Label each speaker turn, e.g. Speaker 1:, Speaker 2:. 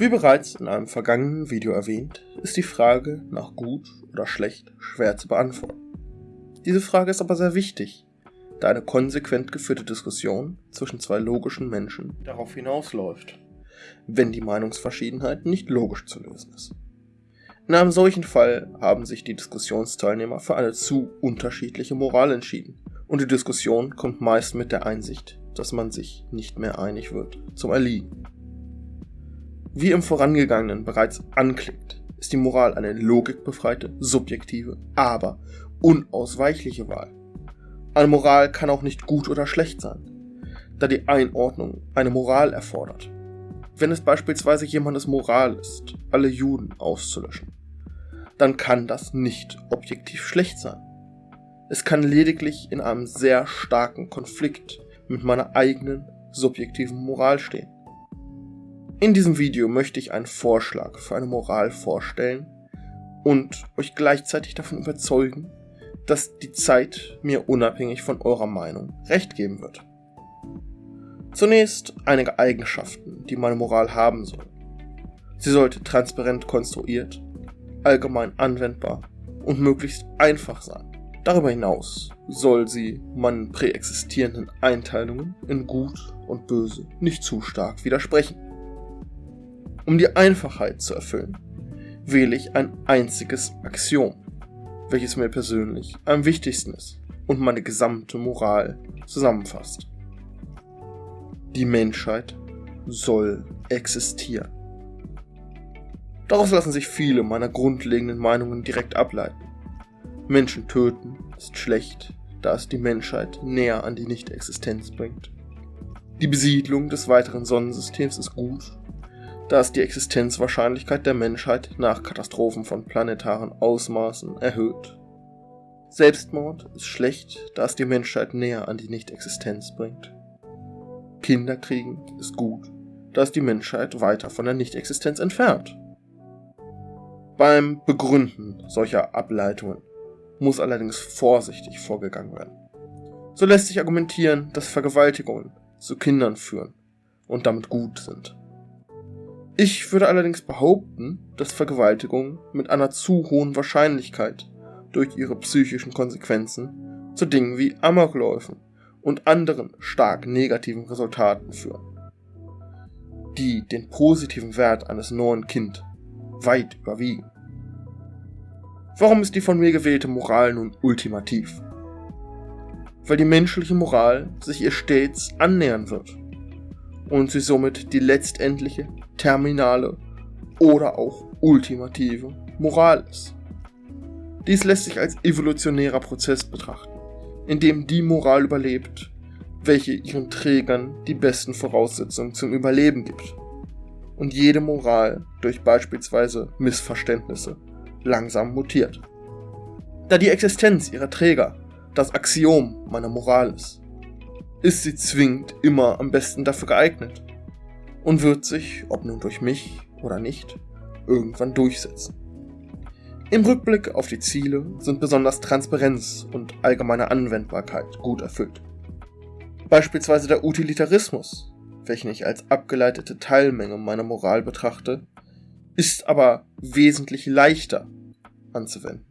Speaker 1: Wie bereits in einem vergangenen Video erwähnt, ist die Frage nach gut oder schlecht schwer zu beantworten. Diese Frage ist aber sehr wichtig, da eine konsequent geführte Diskussion zwischen zwei logischen Menschen darauf hinausläuft, wenn die Meinungsverschiedenheit nicht logisch zu lösen ist. In einem solchen Fall haben sich die Diskussionsteilnehmer für eine zu unterschiedliche Moral entschieden und die Diskussion kommt meist mit der Einsicht, dass man sich nicht mehr einig wird, zum Erliegen. Wie im vorangegangenen bereits anklingt, ist die Moral eine logikbefreite, subjektive, aber unausweichliche Wahl. Eine Moral kann auch nicht gut oder schlecht sein, da die Einordnung eine Moral erfordert. Wenn es beispielsweise jemandes Moral ist, alle Juden auszulöschen, dann kann das nicht objektiv schlecht sein. Es kann lediglich in einem sehr starken Konflikt mit meiner eigenen subjektiven Moral stehen. In diesem Video möchte ich einen Vorschlag für eine Moral vorstellen und euch gleichzeitig davon überzeugen, dass die Zeit mir unabhängig von eurer Meinung recht geben wird. Zunächst einige Eigenschaften, die meine Moral haben soll. Sie sollte transparent konstruiert, allgemein anwendbar und möglichst einfach sein. Darüber hinaus soll sie meinen präexistierenden Einteilungen in Gut und Böse nicht zu stark widersprechen. Um die Einfachheit zu erfüllen, wähle ich ein einziges Axiom, welches mir persönlich am wichtigsten ist und meine gesamte Moral zusammenfasst. Die Menschheit soll existieren. Daraus lassen sich viele meiner grundlegenden Meinungen direkt ableiten. Menschen töten ist schlecht, da es die Menschheit näher an die Nichtexistenz bringt. Die Besiedlung des weiteren Sonnensystems ist gut, da es die Existenzwahrscheinlichkeit der Menschheit nach Katastrophen von planetaren Ausmaßen erhöht. Selbstmord ist schlecht, da es die Menschheit näher an die Nichtexistenz bringt. Kinderkriegen ist gut, da es die Menschheit weiter von der Nichtexistenz entfernt. Beim Begründen solcher Ableitungen muss allerdings vorsichtig vorgegangen werden. So lässt sich argumentieren, dass Vergewaltigungen zu Kindern führen und damit gut sind. Ich würde allerdings behaupten, dass Vergewaltigungen mit einer zu hohen Wahrscheinlichkeit durch ihre psychischen Konsequenzen zu Dingen wie Amokläufen und anderen stark negativen Resultaten führen, die den positiven Wert eines neuen Kind weit überwiegen. Warum ist die von mir gewählte Moral nun ultimativ? Weil die menschliche Moral sich ihr stets annähern wird und sie somit die letztendliche terminale oder auch ultimative Moral ist. Dies lässt sich als evolutionärer Prozess betrachten, in dem die Moral überlebt, welche ihren Trägern die besten Voraussetzungen zum Überleben gibt. Und jede Moral durch beispielsweise Missverständnisse langsam mutiert. Da die Existenz ihrer Träger das Axiom meiner Moral ist, ist sie zwingend immer am besten dafür geeignet, und wird sich, ob nun durch mich oder nicht, irgendwann durchsetzen. Im Rückblick auf die Ziele sind besonders Transparenz und allgemeine Anwendbarkeit gut erfüllt. Beispielsweise der Utilitarismus, welchen ich als abgeleitete Teilmenge meiner Moral betrachte, ist aber wesentlich leichter anzuwenden.